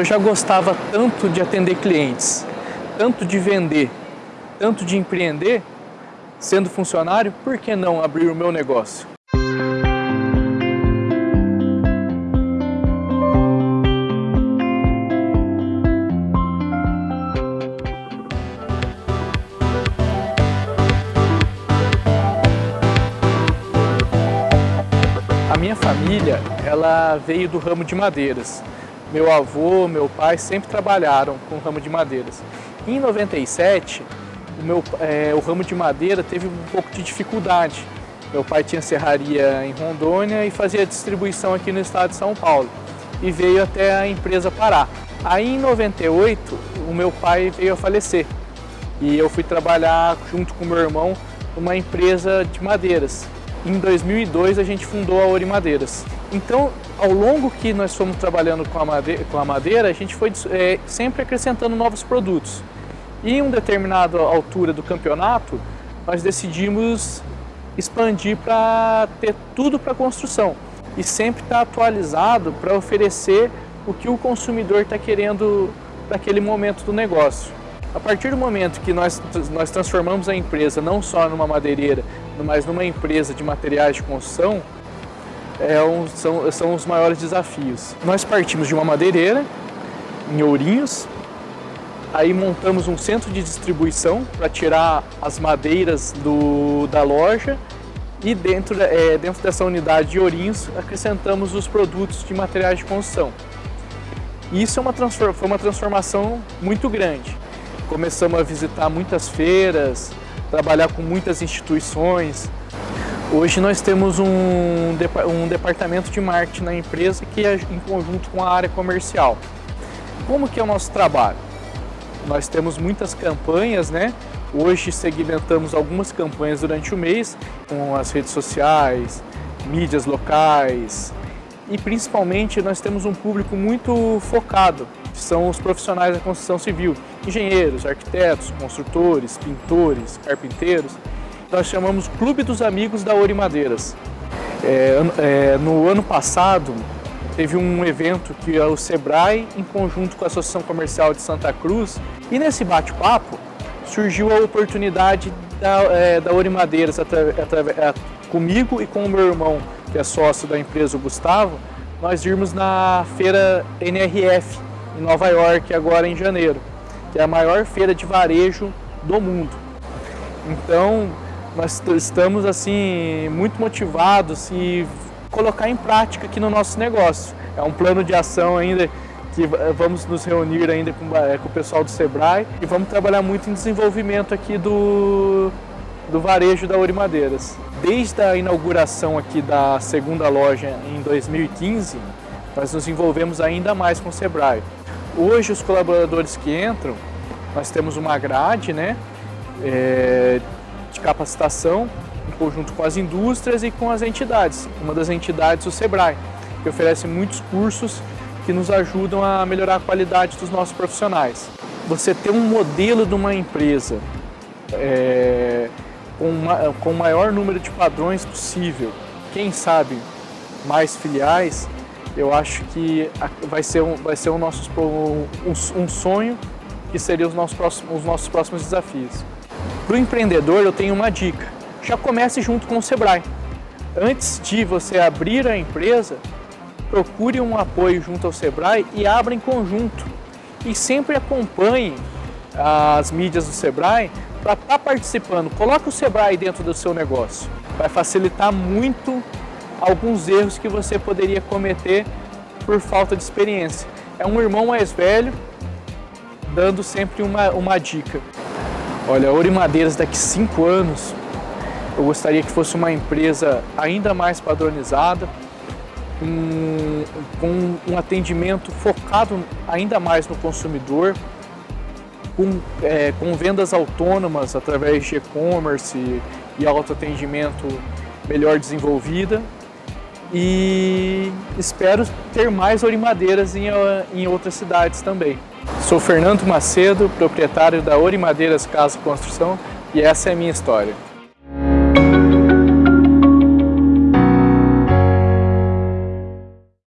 Eu já gostava tanto de atender clientes, tanto de vender, tanto de empreender, sendo funcionário, por que não abrir o meu negócio? A minha família, ela veio do ramo de madeiras. Meu avô, meu pai sempre trabalharam com o ramo de madeiras. Em 97, o, meu, é, o ramo de madeira teve um pouco de dificuldade. Meu pai tinha serraria em Rondônia e fazia distribuição aqui no estado de São Paulo. E veio até a empresa parar. Aí em 98, o meu pai veio a falecer. E eu fui trabalhar junto com meu irmão numa empresa de madeiras. Em 2002 a gente fundou a Ori Madeiras. Então, ao longo que nós fomos trabalhando com a madeira, com a, madeira, a gente foi é, sempre acrescentando novos produtos. E em uma determinada altura do campeonato, nós decidimos expandir para ter tudo para construção e sempre estar tá atualizado para oferecer o que o consumidor está querendo naquele momento do negócio. A partir do momento que nós, nós transformamos a empresa não só numa madeireira, mas numa empresa de materiais de construção, é um, são, são os maiores desafios. Nós partimos de uma madeireira, em Ourinhos, aí montamos um centro de distribuição para tirar as madeiras do, da loja e dentro, é, dentro dessa unidade de Ourinhos acrescentamos os produtos de materiais de construção. Isso é uma, foi uma transformação muito grande começamos a visitar muitas feiras, trabalhar com muitas instituições. Hoje nós temos um, um departamento de marketing na empresa que é em conjunto com a área comercial. Como que é o nosso trabalho? Nós temos muitas campanhas, né? Hoje segmentamos algumas campanhas durante o mês com as redes sociais, mídias locais e principalmente nós temos um público muito focado são os profissionais da construção civil, engenheiros, arquitetos, construtores, pintores, carpinteiros. Nós chamamos Clube dos Amigos da Ouro Madeiras. É, é, no ano passado, teve um evento que é o Sebrae, em conjunto com a Associação Comercial de Santa Cruz, e nesse bate-papo surgiu a oportunidade da, é, da comigo e com o meu irmão, que é sócio da empresa, o Gustavo, nós irmos na feira NRF, em Nova York agora em janeiro, que é a maior feira de varejo do mundo. Então, nós estamos assim muito motivados e colocar em prática aqui no nosso negócio. É um plano de ação ainda que vamos nos reunir ainda com, é, com o pessoal do Sebrae e vamos trabalhar muito em desenvolvimento aqui do, do varejo da Ouro Madeiras. Desde a inauguração aqui da segunda loja em 2015, nós nos envolvemos ainda mais com o Sebrae. Hoje os colaboradores que entram, nós temos uma grade né, é, de capacitação em conjunto com as indústrias e com as entidades. Uma das entidades, o SEBRAE, que oferece muitos cursos que nos ajudam a melhorar a qualidade dos nossos profissionais. Você ter um modelo de uma empresa é, com, uma, com o maior número de padrões possível, quem sabe mais filiais, eu acho que vai ser um, vai ser um, nossos, um, um sonho que seria os nossos próximos, os nossos próximos desafios. Para o empreendedor, eu tenho uma dica. Já comece junto com o Sebrae. Antes de você abrir a empresa, procure um apoio junto ao Sebrae e abra em conjunto. E sempre acompanhe as mídias do Sebrae para estar tá participando. Coloque o Sebrae dentro do seu negócio. Vai facilitar muito alguns erros que você poderia cometer por falta de experiência. É um irmão mais velho dando sempre uma, uma dica. Olha, Ouro Madeiras daqui cinco anos, eu gostaria que fosse uma empresa ainda mais padronizada, um, com um atendimento focado ainda mais no consumidor, com, é, com vendas autônomas através de e-commerce e autoatendimento melhor desenvolvida e espero ter mais orimadeiras em, em outras cidades também. Sou Fernando Macedo, proprietário da Orimadeiras Casa Construção e essa é a minha história.